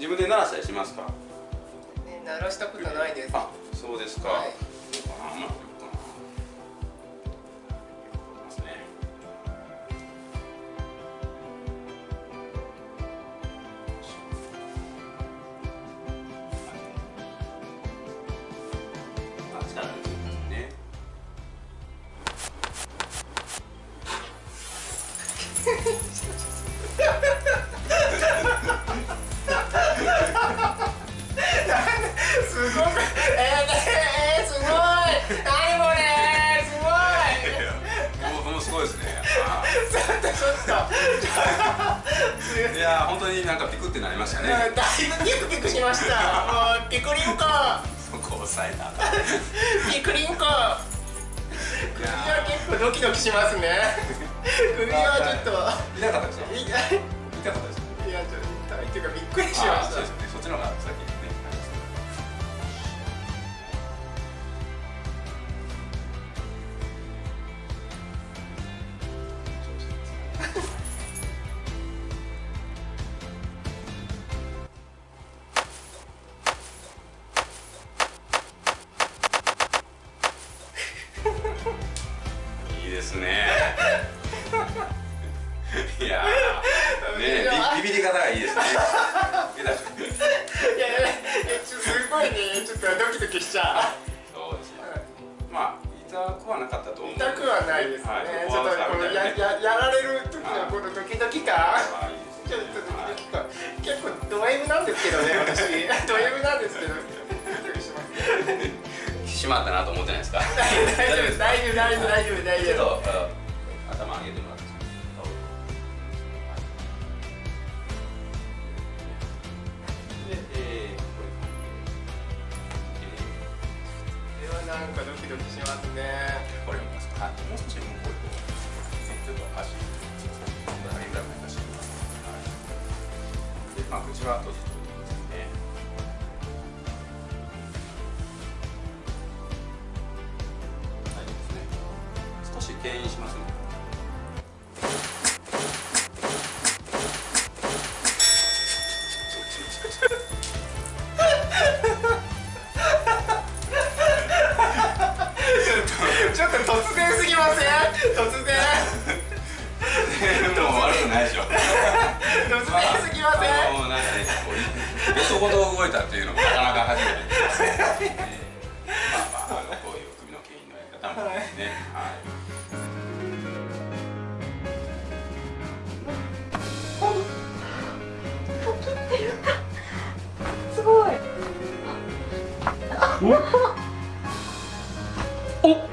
自分で鳴らしたりしますか？ね鳴らしたことないです。あそうですか、はいいやー本当になんかピクってなりましたね。だいぶピクピクしました。もうピクリンコそこを押さえたピクリンコ首いはや結構ドキドキしますね。首はちょっと。ー痛かったですよい。痛かったですいやちょっと痛いっていうかびっくりしました。そうですよね。そっちの方がですね。いやーねビビビり方がいいですね。いやいやすごいね。ちょっとドキドキしちゃそうですねまあ痛くはなかったとう思う痛くはないですね、はいちょっとこのやややられる時のこのドキドキ感。ちょっねとドキドキ感。結構ド M なんですけどね私。ド M なんですけどしまったなと思ってないですか？大丈夫です。大丈夫大丈夫大丈夫。大ちょっ丈夫頭上げてもらって。なんかドキドキしますね。これ見ますか。はい、もう少し向こう。にこうちょっと足、これぐらいまで出してみます。はい。で、まあ口は閉じてし牽引しますね。ちょっと突然すぎません？突然もう悪くないでしょ。突然すぎません？あのもうなんかね、こうベソほど動いたっていうのもなかなか初めて まあこういう首の牽引のやり方もね、はい。 어? 어?